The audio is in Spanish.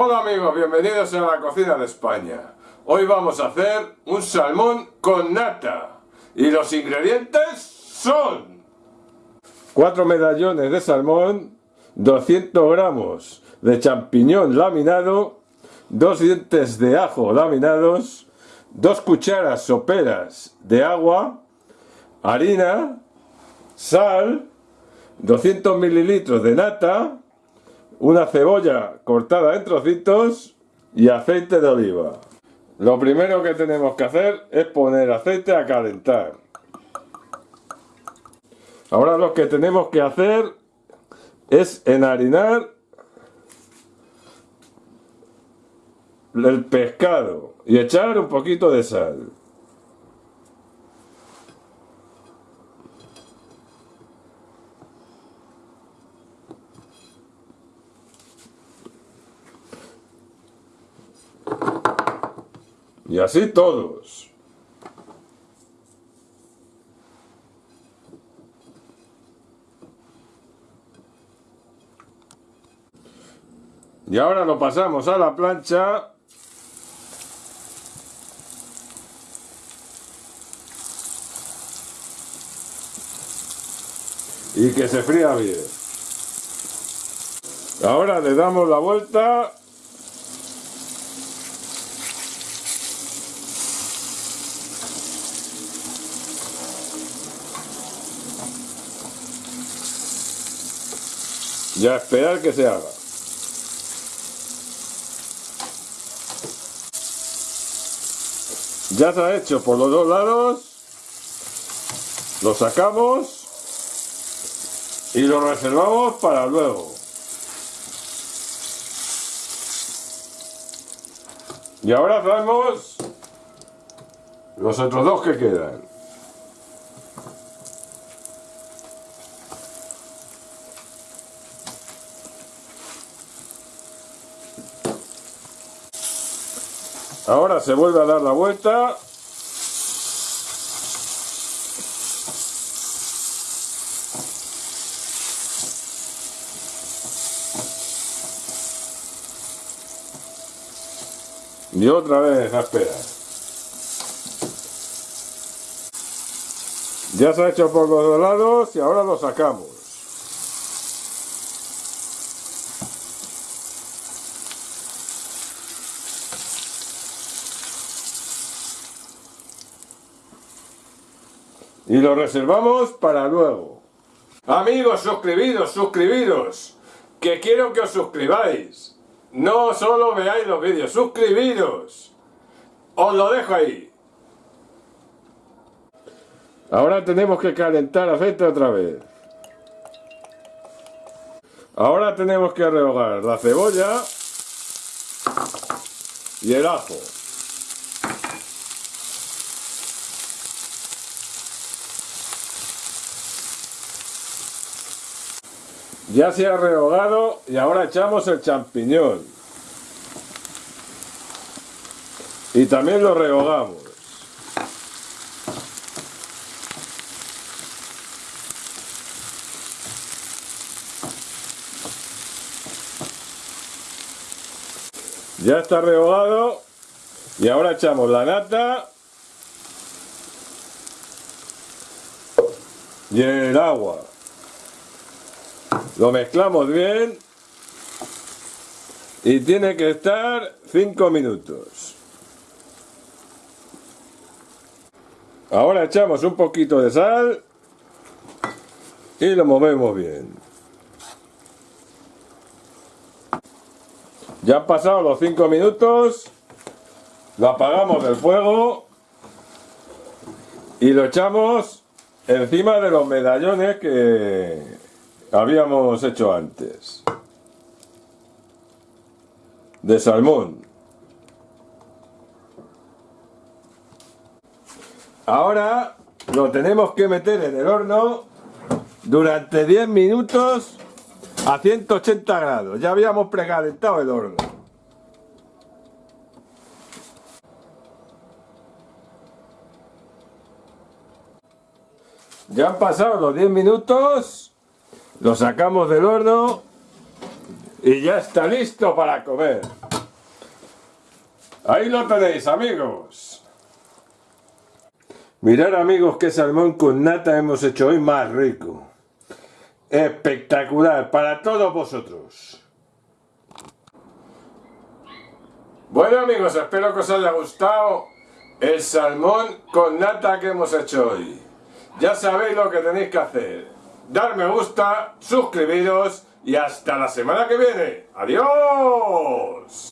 Hola amigos, bienvenidos a la cocina de España. Hoy vamos a hacer un salmón con nata. Y los ingredientes son... 4 medallones de salmón, 200 gramos de champiñón laminado, 2 dientes de ajo laminados, 2 cucharas soperas de agua, harina, sal, 200 mililitros de nata, una cebolla cortada en trocitos y aceite de oliva. Lo primero que tenemos que hacer es poner aceite a calentar. Ahora lo que tenemos que hacer es enharinar el pescado y echar un poquito de sal. Y así todos. Y ahora lo pasamos a la plancha. Y que se fría bien. Ahora le damos la vuelta y a esperar que se haga. Ya se ha hecho por los dos lados, lo sacamos y lo reservamos para luego. Y ahora hacemos los otros dos que quedan. Ahora se vuelve a dar la vuelta. Y otra vez a esperar. Ya se ha hecho por los dos lados y ahora lo sacamos. Y lo reservamos para luego. Amigos, suscribiros, suscribiros. Que quiero que os suscribáis. No solo veáis los vídeos, suscribiros. Os lo dejo ahí. Ahora tenemos que calentar aceite otra vez. Ahora tenemos que rehogar la cebolla y el ajo. Ya se ha rehogado y ahora echamos el champiñón. Y también lo rehogamos. Ya está rehogado y ahora echamos la nata y el agua. Lo mezclamos bien y tiene que estar 5 minutos. Ahora echamos un poquito de sal y lo movemos bien. Ya han pasado los 5 minutos, lo apagamos del fuego y lo echamos encima de los medallones que habíamos hecho antes. De salmón. Ahora lo tenemos que meter en el horno durante 10 minutos a 180 grados. Ya habíamos precalentado el horno. Ya han pasado los 10 minutos lo sacamos del horno y ya está listo para comer. Ahí lo tenéis amigos. Mirad amigos qué salmón con nata hemos hecho hoy más rico. Espectacular para todos vosotros. Bueno amigos, espero que os haya gustado el salmón con nata que hemos hecho hoy. Ya sabéis lo que tenéis que hacer. Dar me gusta, suscribiros y hasta la semana que viene. ¡Adiós!